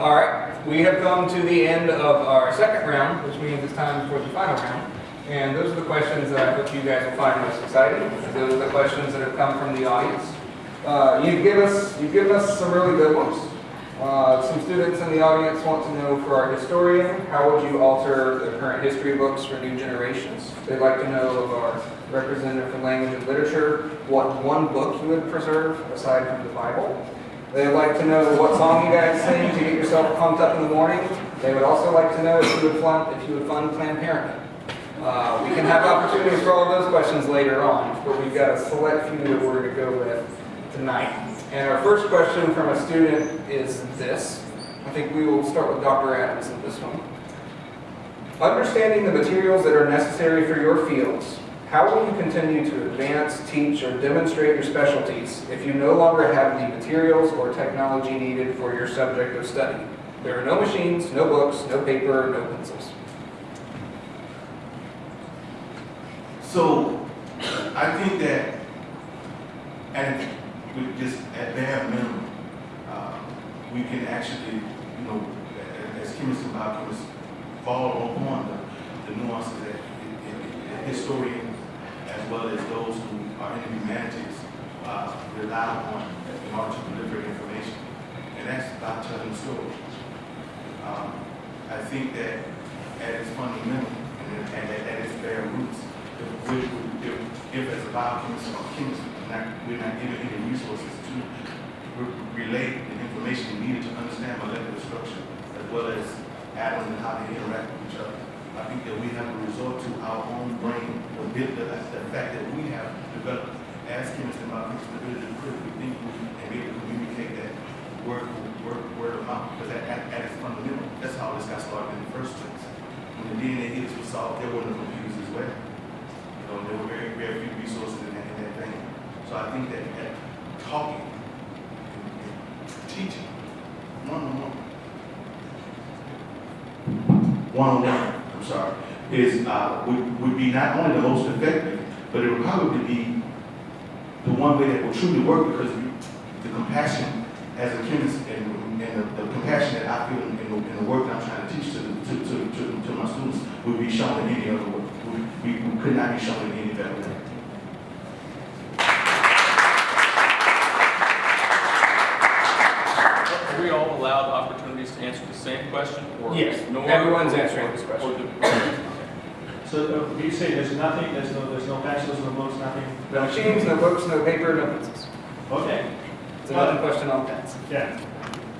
All right, we have come to the end of our second round, which means it's time for the final round. And those are the questions that I hope you guys will find most exciting. Those are the questions that have come from the audience. Uh, you've given us, you've given us some really good ones. Uh, some students in the audience want to know for our historian, how would you alter the current history books for new generations? They'd like to know of our representative for language and literature, what one book you would preserve aside from the Bible. They'd like to know what song you guys sing to get yourself pumped up in the morning. They would also like to know if you would fund, if you would fund Planned Parenthood. Uh, we can have opportunities for all those questions later on, but we've got a select few that we're going to go with tonight. And our first question from a student is this. I think we will start with Dr. Adams in this one. Understanding the materials that are necessary for your fields, how will you continue to advance, teach, or demonstrate your specialties if you no longer have the materials or technology needed for your subject of study? There are no machines, no books, no paper, no pencils. So, I think that, and with just at bare minimum, uh, we can actually, you know, as chemists and biochemists, follow upon the, the nuances that the- historian, well as those who are in the humanities, uh, rely on in order to deliver information. And that's about telling story. Um, I think that at its fundamental and at, at, at its bare roots, if, we, if, if as a biochemist or chemist, not, we're not given any resources to relate the information needed to understand molecular structure, as well as atoms and how they interact with each other. I think that we have to resort to our own brain, the, bit- the, the fact that we have developed as chemists and biochemists, the ability to critically think and be able to communicate that word, word, word of mouth, because at, at, at its fundamental, that's how this got started in the first place. When the DNA hits was solved, there were no computers as well. You know, there were very, very few resources in that, in that vein. So I think that, that talking, and, and teaching, one-on-one, one-on-one, Sorry, is, uh, would, would be not only the most effective, but it would probably be the one way that will truly work because the compassion as a chemist and, and the, the compassion that I feel in, in the work that I'm trying to teach to, to, to, to, to my students would be shown in any other way. We, we, we could not be shown in any better way. Are we all allowed opportunities to answer the same question? or Yes, no one- everyone's answering this question. or do- So uh, you say there's nothing, there's no, there's no pencils, no books, nothing? No machines, no books, no paper, no pencils. Okay, It's another question on pens. yeah.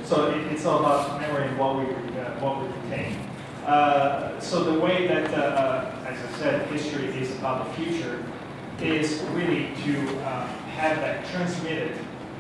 So it, it's all about memory and what we, uh, what we retain. Uh, so the way that, uh, uh, as I said, history is about the future is really to uh, have that transmitted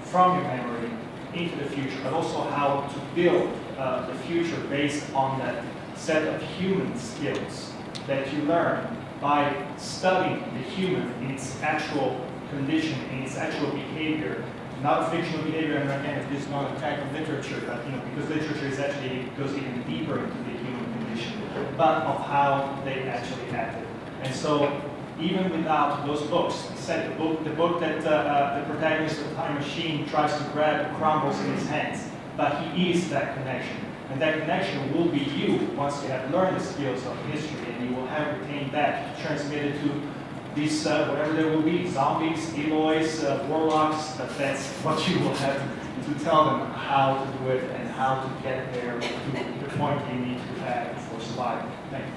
from your memory into the future, but also how to build uh, the future based on that set of human skills that you learn by studying the human in its actual condition, in its actual behavior, not fictional behavior, and again, this is not a type of literature, but, you know, because literature is actually, goes even deeper into the human condition, but of how they actually acted. And so, even without those books, said the book, the book that uh, uh, the protagonist of Time Machine tries to grab crumbles in his hands, but he is that connection. And that connection will be you once you have learned the skills of history and you will have retained that transmitted to these, uh, whatever there will be, zombies, Eloys, uh, warlocks, but that's what you will have to tell them how to do it and how to get there to the point you need to have for survival. Thank you.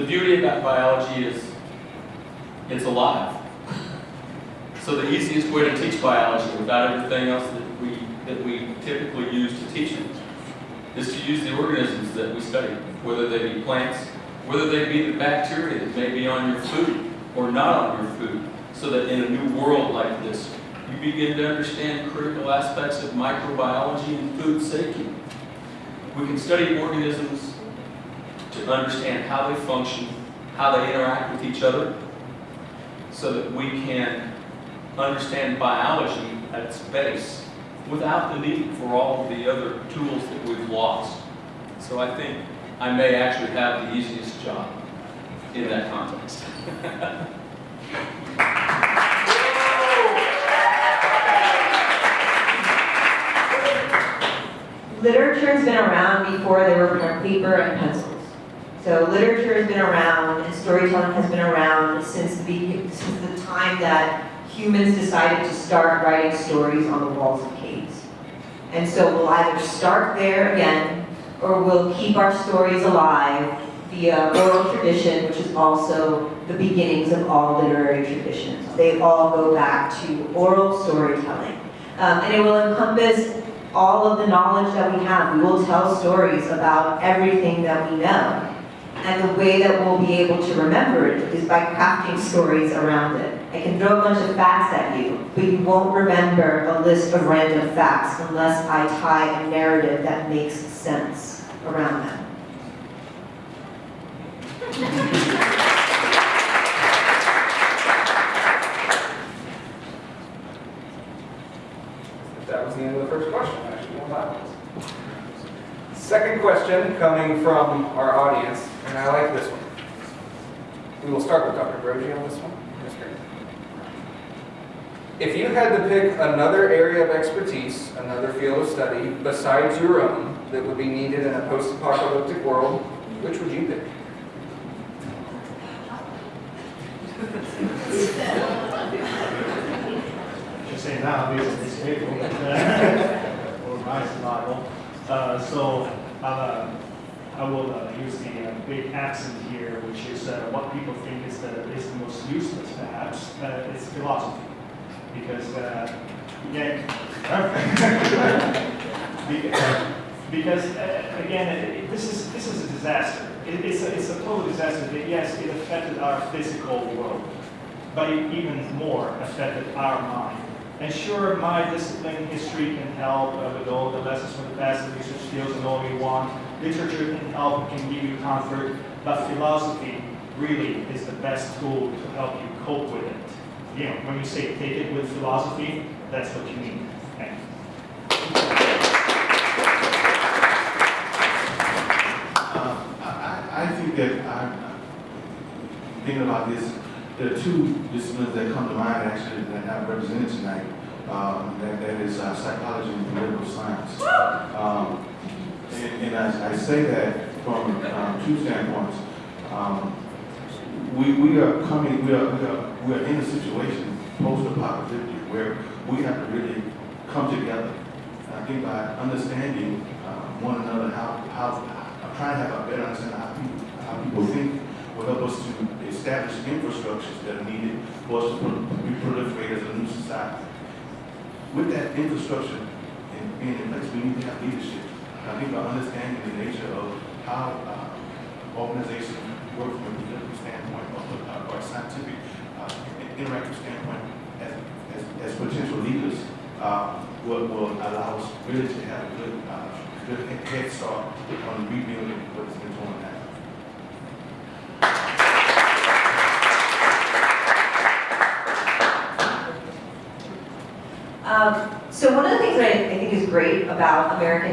The beauty about biology is it's alive. So the easiest way to teach biology without everything else that we, that we typically use to teach it is to use the organisms that we study, whether they be plants, whether they be the bacteria that may be on your food or not on your food, so that in a new world like this, you begin to understand critical aspects of microbiology and food safety. We can study organisms to understand how they function, how they interact with each other, so that we can understand biology at its base without the need for all the other tools that we've lost. So I think I may actually have the easiest job in that context. Literature's been around before there were paper and pencil. So literature has been around and storytelling has been around since the, since the time that humans decided to start writing stories on the walls of caves. And so we'll either start there again, or we'll keep our stories alive via oral tradition, which is also the beginnings of all literary traditions. They all go back to oral storytelling. Um, and it will encompass all of the knowledge that we have. We will tell stories about everything that we know. And the way that we'll be able to remember it is by crafting stories around it. I can throw a bunch of facts at you, but you won't remember a list of random facts unless I tie a narrative that makes sense around them. That was the end of the first question, actually. Second question coming from our audience, and I like this one. We will on this one. If you had to pick another area of expertise, another field of study besides your own that would be needed in a post-apocalyptic world, which would you pick? Just say now, this is this table. Or my survival. Uh, so, uh, I will uh, use the uh, big accent here, which is uh, what people think is the, is the most useless perhaps, uh, it's philosophy. Because, uh, yeah, because, uh, again, it- this is, this is a disaster. It- It's a, it's a total disaster. that, Yes, it affected our physical world, but it even more affected our mind. And sure, my discipline, history can help uh, with all the lessons from the past, the research skills and all we want. Literature can help, can give you comfort, but philosophy really is the best tool to help you cope with it. You know, when you say take it with philosophy, that's what you mean. Thank you. Uh, I, I I think that I, thinking about this, there are two disciplines that come to mind actually that I represented tonight. Um, that, that is uh, psychology and political science. Um, and, and I, I say that from um, two standpoints. Um, we, we are coming, we are, we are, we are in a situation post-apocalyptic where we have to really come together. I think by understanding uh, one another, how, how, I'm trying to have a better understanding of how people, how people think will help us to establish infrastructures that are needed for us to be proliferate as a new society. With that infrastructure being in place, we need to have leadership. I think by understanding the nature of how uh, organizations work from a political standpoint or, or a scientific uh, interactive standpoint as, as, as potential leaders uh, will, will allow us really to have a good, uh, good head start on rebuilding what has been. Um, so one of the things that I, think is great about American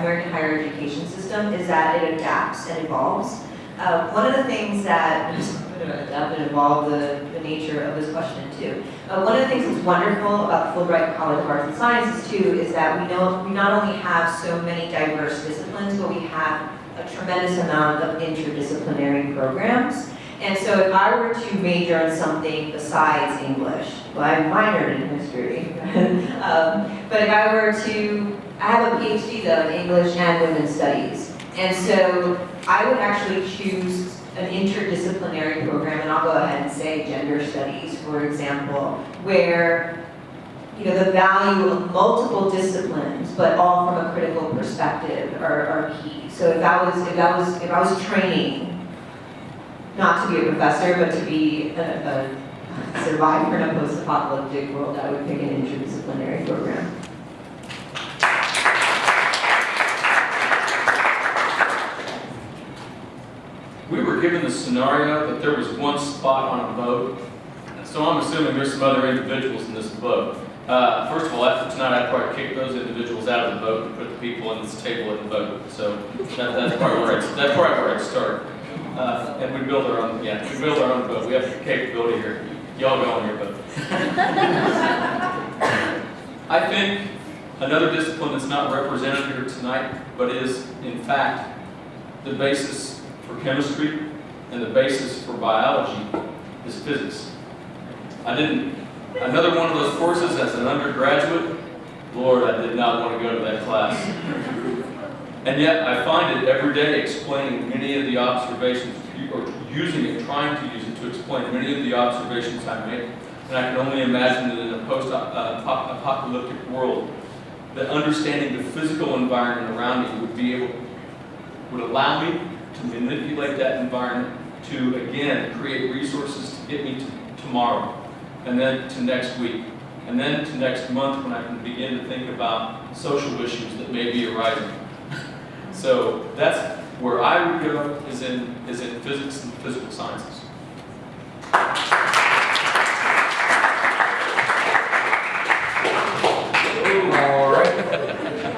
American higher education system is that it adapts and evolves. Uh, one of the things that adapt and evolve the, the nature of this question too. Uh, one of the things that's wonderful about Fulbright College of Arts and Sciences too is that we know we not only have so many diverse disciplines, but we have a tremendous amount of interdisciplinary programs. And so if I were to major in something besides English, well, I minored in history, um, but if I were to, I have a PhD though in English and women's studies. And so I would actually choose an interdisciplinary program, and I'll go ahead and say gender studies, for example, where you know, the value of multiple disciplines, but all from a critical perspective are, are key. So if I was, if I was, if I was training not to be a professor, but to be a, a survivor in a post-apocalyptic world, I would pick an interdisciplinary program. We were given the scenario that there was one spot on a boat, so I'm assuming there's some other individuals in this boat. Uh, first of all, after tonight, I'd probably kick those individuals out of the boat and put the people in this table in the boat. So that, that's probably where I'd, where I'd start. Uh, and we build our own, yeah, we build our own boat. We have the capability here. Y'all go on your boat. I think Another discipline that's not represented here tonight, but is in fact the basis for chemistry and the basis for biology is physics. I didn't, another one of those courses as an undergraduate, Lord, I did not want to go to that class. And yet I find it every day explaining many of the observations, or using it, trying to use it to explain many of the observations I make. And I can only imagine that in a post-apocalyptic world, that understanding the physical environment around me would be able, would allow me to manipulate that environment to, again, create resources to get me to tomorrow, and then to next week, and then to next month when I can begin to think about social issues that may be arising. So that's where I would go is in, is in physics and physical sciences. All right.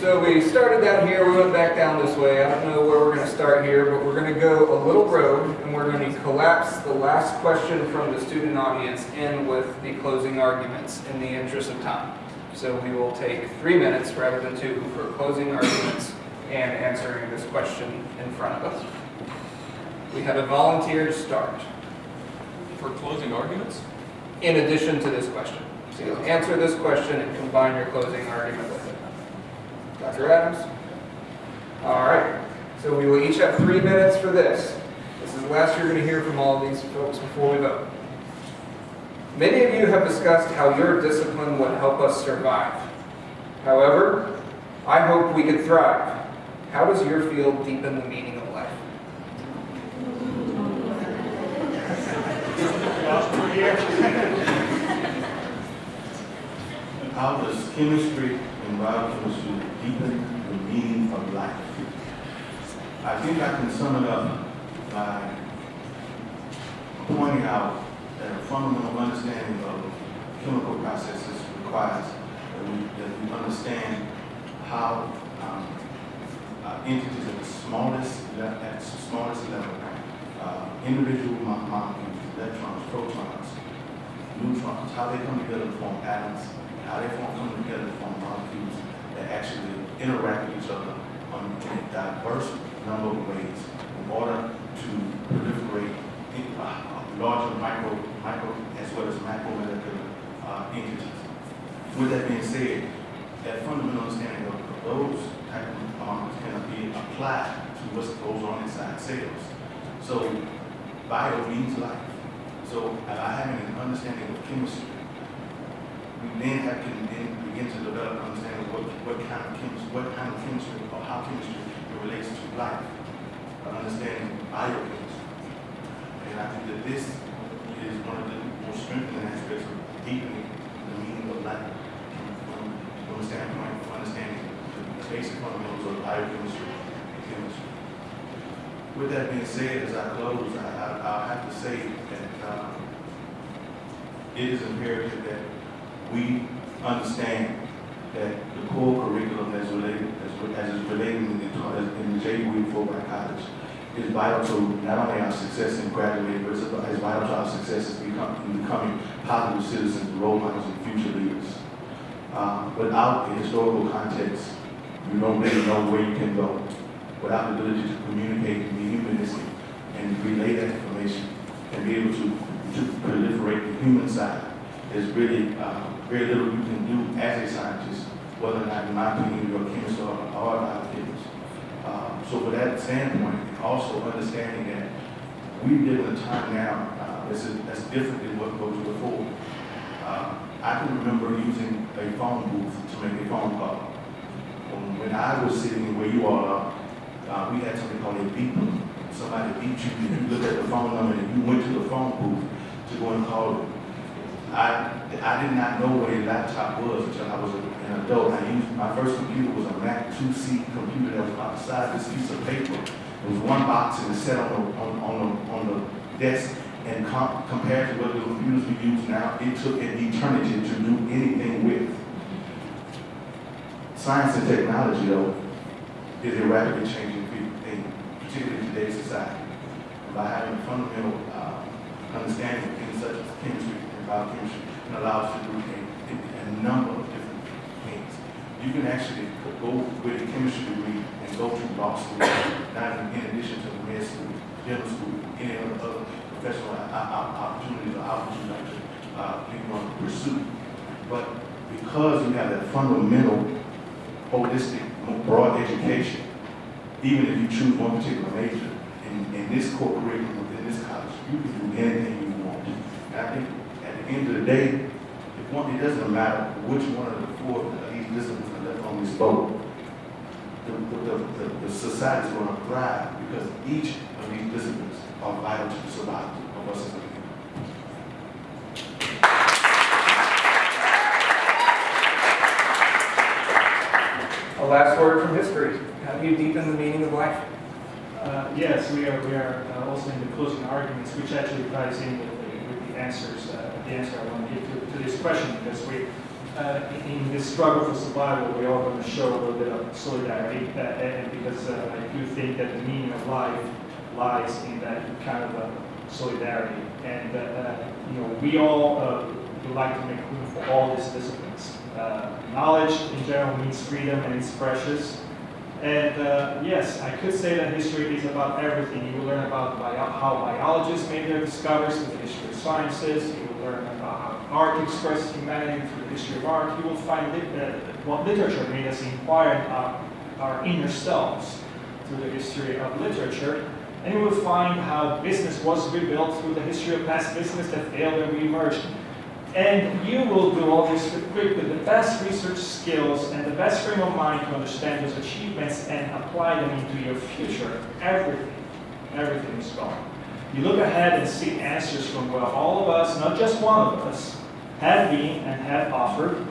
So we started down here, we went back down this way. I don't know where we're going to start here, but we're going to go a little road and we're going to collapse the last question from the student audience in with the closing arguments in the interest of time. So we will take three minutes rather than two for closing arguments and answering this question in front of us. We have a volunteer to start For closing arguments? in addition to this question. So you'll answer this question and combine your closing argument with it. Dr. Adams? All right, so we will each have three minutes for this. This is the last you're going to hear from all of these folks before we vote. Many of you have discussed how your discipline would help us survive. However, I hope we could thrive. How does your field deepen the meaning of life? How does chemistry and biochemistry deepen the meaning of life? I think I can sum it up by pointing out that a fundamental understanding of chemical processes requires that we, that we understand how um, uh, entities at the smallest, at the smallest level, uh, individual mo- molecules, electrons, protons, neutrons, how they come together to form atoms, how they form, come together to form molecules that actually interact with each other on in a diverse number of ways in order to proliferate in, uh, larger micro, micro as well as macromolecular uh, entities. With that being said, that fundamental understanding of those molecules can be applied to what goes on inside cells. So bio means life. So by having an understanding of chemistry, we then have to then begin to develop an understanding of what, what kind of chemistry, what kind of chemistry or how chemistry relates to life, an understanding of biochemistry. And I think that this is one of the most strengthening aspects of deepening the meaning of life from, from the standpoint basic fundamentals of biochemistry and chemistry. With that being said, as I close, I, I, I'll have to say that um, it is imperative that we understand that the core curriculum as related, as, as is related in the, in the J. Fulbright College is vital to not only our success in graduating, but it's vital to our success in becoming, in becoming positive citizens, role models, and future leaders. Uh, without the historical context, you don't really know where you can go. Without the ability to communicate and be humanistic and relay that information and be able to, to proliferate the human side, there's really uh, very little you can do as a scientist, whether or not, in my opinion, you're a chemist or, a biochemist. Uh, so for that standpoint, also understanding that we live in a time now uh, that's, that's different than what was before. Uh, I can remember using a phone booth to make a phone call. When, I was sitting where you are, uh, we had something called a beeper. Somebody beat you, you looked at the phone number and you went to the phone booth to go and call them. I, I did not know what a laptop was until I was an adult. I used, my first computer was a Mac 2C computer that was about the size of this piece of paper. It was one box and it sat on the, on, on the, on the desk. And com- compared to what the computers we use now, it took an eternity to do anything with. Science and technology, though, is a rapidly changing thing, particularly in today's society. By having a fundamental uh, understanding of things such as chemistry and biochemistry, it allows us to do a, a number of different things. you can actually go with a chemistry degree and go to law school, not in addition to the med school, dental school, any other professional o- o- opportunities or opportunities like to, uh, you want to pursue. But because you have that fundamental, holistic, broad education, even if you choose one particular major, in, in this curriculum within this college, you can do anything you want. And I think at the end of the day, it, one, it doesn't matter which one of the four of these disciplines are left on this boat. The, the, the, the society is going to thrive because each of these disciplines are vital to the survival of us as a people. A last word from history. How do you deepen the meaning of life? Uh, Yes, we are, we are uh, also in the closing arguments, which actually ties in with the, with the answers, uh, the answer I want to give to, to this question, because we, uh, in this struggle for survival, we are going to show a little bit of solidarity, uh, and because uh, I do think that the meaning of life lies in that kind of uh, solidarity. And, uh, uh, you know, we all uh, would like to make room for all disciplines. Uh, Knowledge in general means freedom and it's precious. And uh, yes, I could say that history is about everything. You will learn about bio- how biologists made their discoveries through the history of sciences. You will learn about how art expresses humanity through the history of art. You will find lit- uh, what literature made us inquire about our inner selves through the history of literature. And you will find how business was rebuilt through the history of past business that failed and reemerged. And you will do all this equipped with the best research skills and the best frame of mind to understand those achievements and apply them into your future. Everything, everything is gone. You look ahead and see answers from what all of us, not just one of us, have been and have offered.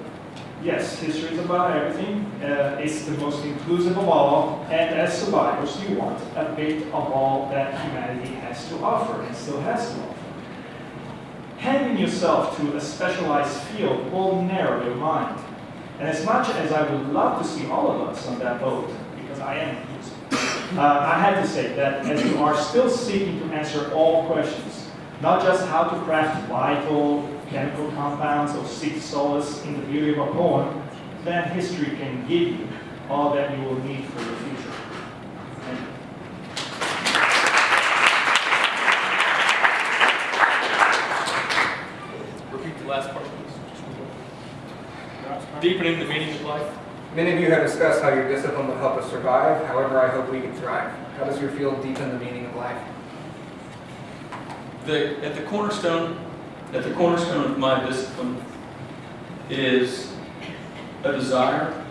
Yes, history is about everything. Uh, it's the most inclusive of all, and as survivors, you want a bit of all that humanity has to offer and still has to offer. Handing yourself to a specialized field will narrow your mind. And as much as I would love to see all of us on that boat, because I am, uh, I had to say that as you are still seeking to answer all questions, not just how to craft vital chemical compounds or seek solace in the beauty of a poem, then history can give you all that you will need for your future. Thank you. Repeat the last part, please. Deepening the meaning of life. Many of you have discussed how your discipline will help us survive. However, I hope we can thrive. How does your field deepen the meaning of life? The, at the cornerstone, at the cornerstone of my discipline is a desire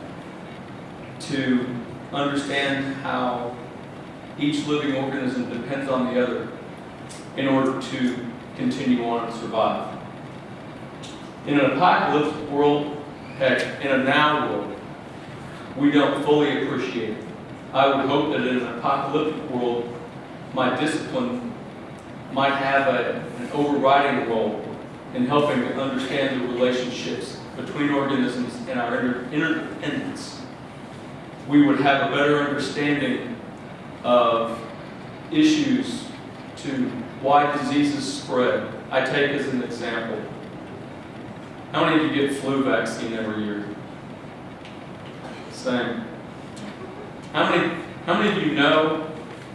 to understand how each living organism depends on the other in order to continue on and survive. In an apocalyptic world, heck, in a now world, we don't fully appreciate it. I would hope that in an apocalyptic world, my discipline might have a, an overriding role in helping to understand the relationships between organisms and our inter- interdependence. We would have a better understanding of issues to why diseases spread. I take as an example, how many of you get flu vaccine every year? Same. How many, how many of you know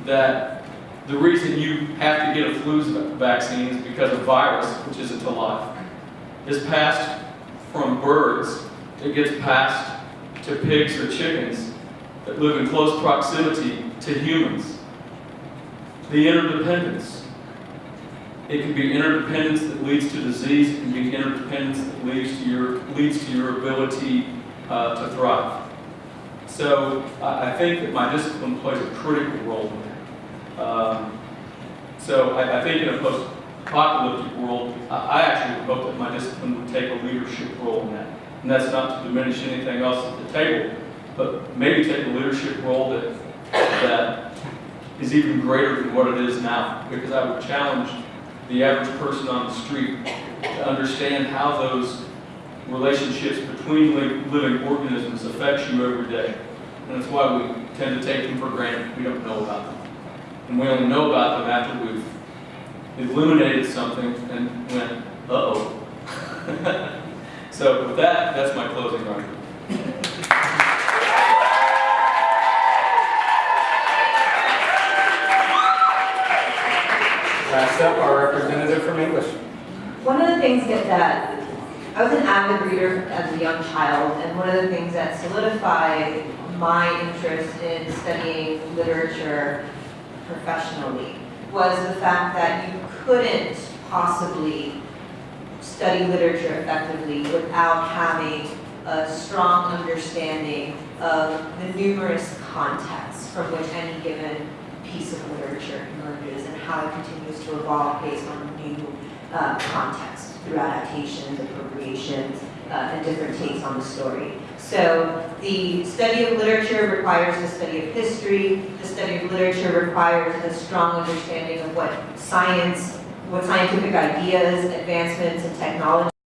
that the reason you have to get a flu vaccine is because a virus, which isn't alive, is passed from birds. It gets passed to pigs or chickens that live in close proximity to humans. The interdependence. It can be interdependence that leads to disease. It can be interdependence that leads to your leads to your ability uh, to thrive. So I I think that my discipline plays a critical role in that. Um, so I, I think in a post-apocalyptic world, I, I actually would hope that my discipline would take a leadership role in that. And that's not to diminish anything else at the table, but maybe take a leadership role that, that is even greater than what it is now. Because I would challenge the average person on the street to understand how those relationships between living organisms affects you every day. And that's why we tend to take them for granted. We don't know about them. And we only know about them after we've eliminated something and went, uh-oh. so with that, that's my closing argument. Next up, our representative from English. One of the things that, that I was an avid reader as a young child, and one of the things that solidified my interest in studying literature professionally was the fact that you couldn't possibly study literature effectively without having a strong understanding of the numerous contexts from which any given piece of literature emerges and how it continues to evolve based on new uh, context through adaptations, appropriations, uh, and different takes on the story. So the study of literature requires the study of history. The study of literature requires a strong understanding of what science, what scientific ideas, advancements, and technology